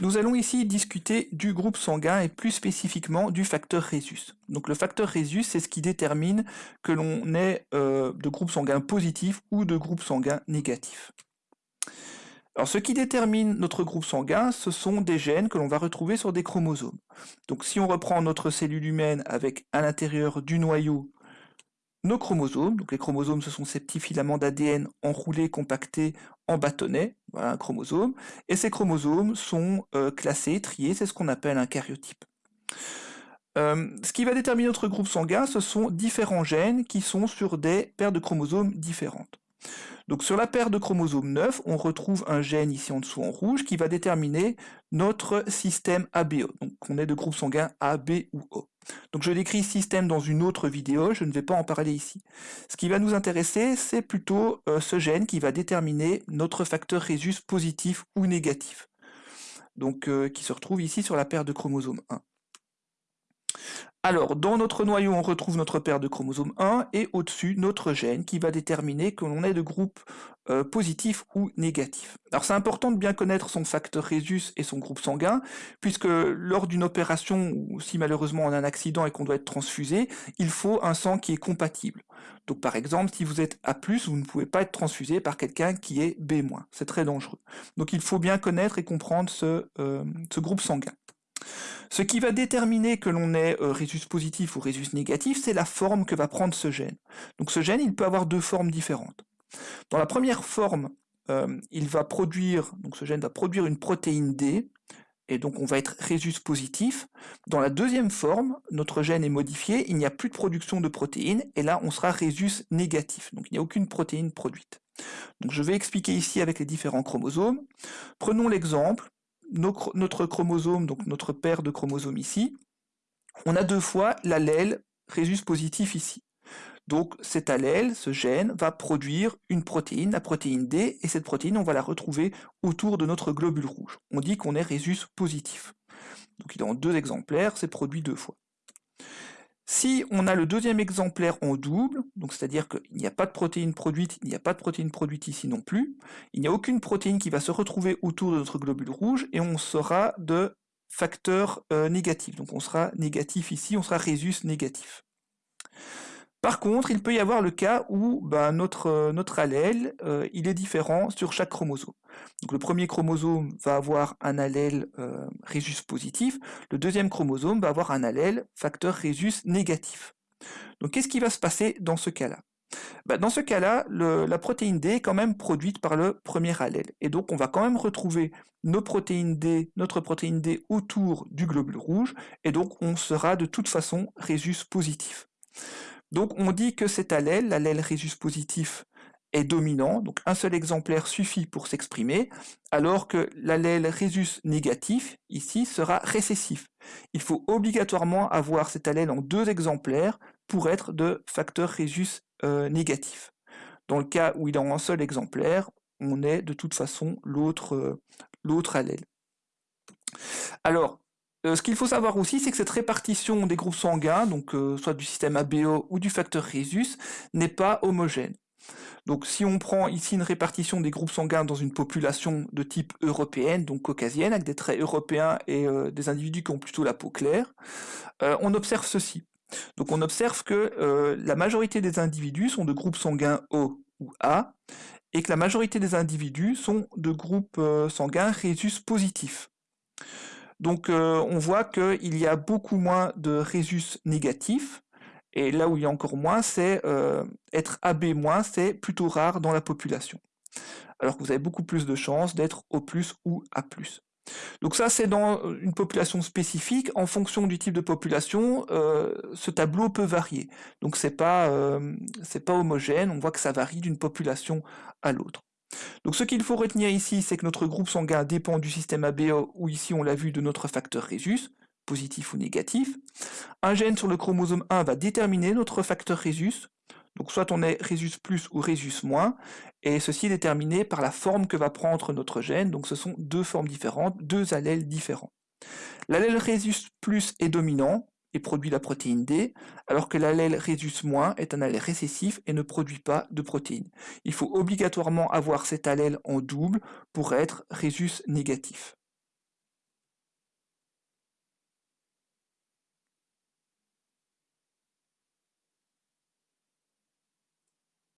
Nous allons ici discuter du groupe sanguin et plus spécifiquement du facteur Rhésus. Donc le facteur Rhésus, c'est ce qui détermine que l'on est euh, de groupe sanguin positif ou de groupe sanguin négatif. Alors ce qui détermine notre groupe sanguin, ce sont des gènes que l'on va retrouver sur des chromosomes. Donc si on reprend notre cellule humaine avec à l'intérieur du noyau nos chromosomes. Donc les chromosomes, ce sont ces petits filaments d'ADN enroulés, compactés en bâtonnets, voilà un chromosome. Et ces chromosomes sont euh, classés, triés, c'est ce qu'on appelle un karyotype. Euh, ce qui va déterminer notre groupe sanguin, ce sont différents gènes qui sont sur des paires de chromosomes différentes. Donc sur la paire de chromosomes 9, on retrouve un gène ici en dessous en rouge qui va déterminer notre système ABO. Donc on est de groupe sanguin A, ou O. Donc je décris système dans une autre vidéo, je ne vais pas en parler ici. Ce qui va nous intéresser, c'est plutôt euh, ce gène qui va déterminer notre facteur Rhésus positif ou négatif. Donc euh, qui se retrouve ici sur la paire de chromosomes 1. Alors, dans notre noyau, on retrouve notre paire de chromosomes 1 et au-dessus, notre gène qui va déterminer que l'on est de groupe euh, positif ou négatif. Alors, c'est important de bien connaître son facteur Rhésus et son groupe sanguin, puisque lors d'une opération, ou si malheureusement on a un accident et qu'on doit être transfusé, il faut un sang qui est compatible. Donc, par exemple, si vous êtes A+, vous ne pouvez pas être transfusé par quelqu'un qui est B-. C'est très dangereux. Donc, il faut bien connaître et comprendre ce, euh, ce groupe sanguin. Ce qui va déterminer que l'on est euh, rhésus positif ou rhésus négatif, c'est la forme que va prendre ce gène. Donc ce gène, il peut avoir deux formes différentes. Dans la première forme, euh, il va produire, donc ce gène va produire une protéine D, et donc on va être rhésus positif. Dans la deuxième forme, notre gène est modifié, il n'y a plus de production de protéines, et là on sera rhésus négatif, donc il n'y a aucune protéine produite. Donc je vais expliquer ici avec les différents chromosomes. Prenons l'exemple notre chromosome, donc notre paire de chromosomes ici, on a deux fois l'allèle rhésus positif ici. Donc cet allèle, ce gène, va produire une protéine, la protéine D, et cette protéine, on va la retrouver autour de notre globule rouge. On dit qu'on est rhésus positif. Donc il est en deux exemplaires, c'est produit deux fois. Si on a le deuxième exemplaire en double, donc c'est-à-dire qu'il n'y a pas de protéine produite, il n'y a pas de protéine produite ici non plus, il n'y a aucune protéine qui va se retrouver autour de notre globule rouge, et on sera de facteur euh, négatif. Donc on sera négatif ici, on sera rhésus négatif. Par contre, il peut y avoir le cas où ben, notre, euh, notre allèle, euh, il est différent sur chaque chromosome. Le premier chromosome va avoir un allèle euh, rhésus positif, le deuxième chromosome va avoir un allèle facteur rhésus négatif. Donc qu'est-ce qui va se passer dans ce cas-là? Ben, Dans ce cas-là, la protéine D est quand même produite par le premier allèle. Et donc on va quand même retrouver nos protéines D, notre protéine D autour du globule rouge, et donc on sera de toute façon rhésus positif. Donc on dit que cet allèle, l'allèle rhésus positif, est dominant, donc un seul exemplaire suffit pour s'exprimer, alors que l'allèle rhésus négatif, ici, sera récessif. Il faut obligatoirement avoir cet allèle en deux exemplaires pour être de facteur rhésus euh, négatif. Dans le cas où il est en un seul exemplaire, on est de toute façon l'autre euh, allèle. Alors, euh, ce qu'il faut savoir aussi, c'est que cette répartition des groupes sanguins, donc euh, soit du système ABO ou du facteur Rhésus, n'est pas homogène. Donc si on prend ici une répartition des groupes sanguins dans une population de type européenne, donc caucasienne, avec des traits européens et euh, des individus qui ont plutôt la peau claire, on observe ceci. Donc on observe que la majorité des individus sont de groupes sanguins O ou A, et que la majorité des individus sont de groupes sanguins Rhésus positifs. Donc euh, on voit qu'il y a beaucoup moins de rhésus négatifs, et là où il y a encore moins, c'est euh, être AB-, c'est plutôt rare dans la population. Alors que vous avez beaucoup plus de chances d'être O+, ou A+. Donc ça, c'est dans une population spécifique. En fonction du type de population, euh, ce tableau peut varier. Donc c'est pas, pas homogène, on voit que ça varie d'une population à l'autre. Donc ce qu'il faut retenir ici, c'est que notre groupe sanguin dépend du système ABO, ou ici on l'a vu de notre facteur Rhésus, positif ou négatif. Un gène sur le chromosome 1 va déterminer notre facteur Rhésus, donc soit on est Rhésus plus ou Rhésus moins, et ceci est déterminé par la forme que va prendre notre gène, donc ce sont deux formes différentes, deux allèles différents. L'allèle Rhésus est dominant, et produit la protéine D, alors que l'allèle rhésus- est un allèle récessif et ne produit pas de protéines. Il faut obligatoirement avoir cet allèle en double pour être rhésus négatif.